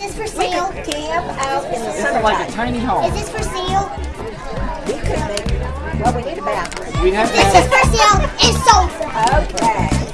Is this for sale? camp out in the It's like a tiny home. Is this for sale? We could make, well, we need a bathroom. We have This is for sale. It's sold. Okay.